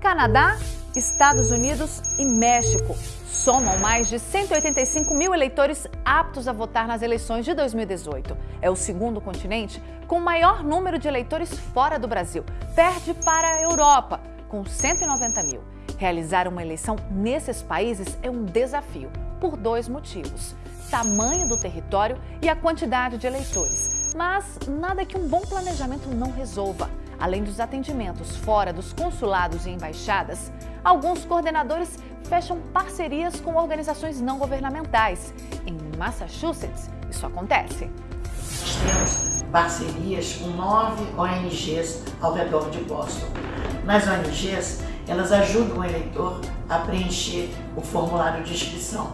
Canadá, Estados Unidos e México somam mais de 185 mil eleitores aptos a votar nas eleições de 2018. É o segundo continente com maior número de eleitores fora do Brasil. Perde para a Europa, com 190 mil. Realizar uma eleição nesses países é um desafio, por dois motivos. Tamanho do território e a quantidade de eleitores. Mas nada que um bom planejamento não resolva. Além dos atendimentos fora dos consulados e embaixadas, alguns coordenadores fecham parcerias com organizações não governamentais. Em Massachusetts, isso acontece. Nós temos parcerias com nove ONGs ao redor de Boston. Nas ONGs, elas ajudam o eleitor a preencher o formulário de inscrição.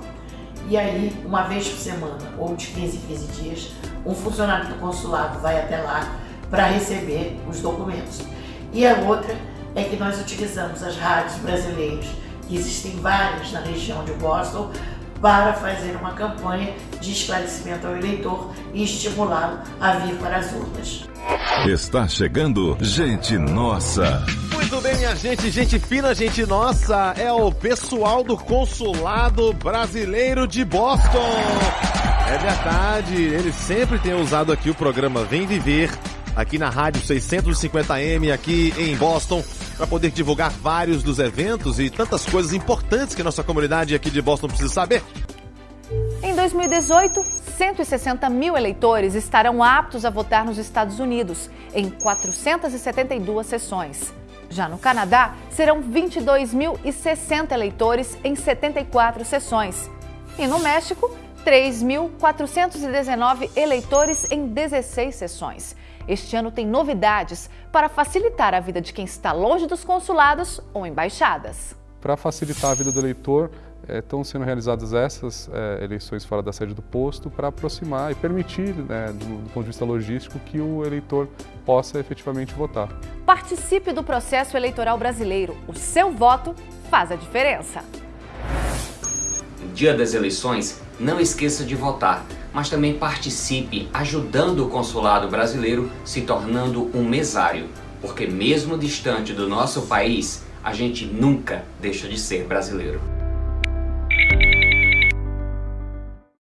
E aí, uma vez por semana, ou de 15 em 15 dias, um funcionário do consulado vai até lá para receber os documentos. E a outra é que nós utilizamos as rádios brasileiras, que existem várias na região de Boston, para fazer uma campanha de esclarecimento ao eleitor e estimulá-lo a vir para as urnas. Está chegando Gente Nossa. Muito bem, minha gente, gente fina, gente nossa, é o pessoal do Consulado Brasileiro de Boston. É verdade, eles sempre têm usado aqui o programa Vem Viver aqui na Rádio 650M, aqui em Boston, para poder divulgar vários dos eventos e tantas coisas importantes que nossa comunidade aqui de Boston precisa saber. Em 2018, 160 mil eleitores estarão aptos a votar nos Estados Unidos, em 472 sessões. Já no Canadá, serão 22.060 eleitores em 74 sessões. E no México, 3.419 eleitores em 16 sessões. Este ano tem novidades para facilitar a vida de quem está longe dos consulados ou embaixadas. Para facilitar a vida do eleitor, estão sendo realizadas essas é, eleições fora da sede do posto para aproximar e permitir, né, do, do, ponto de vista logístico, que o eleitor possa efetivamente votar. Participe do processo eleitoral brasileiro. O seu voto faz a diferença. No dia das eleições, não esqueça de votar mas também participe ajudando o consulado brasileiro se tornando um mesário, porque mesmo distante do nosso país, a gente nunca deixa de ser brasileiro.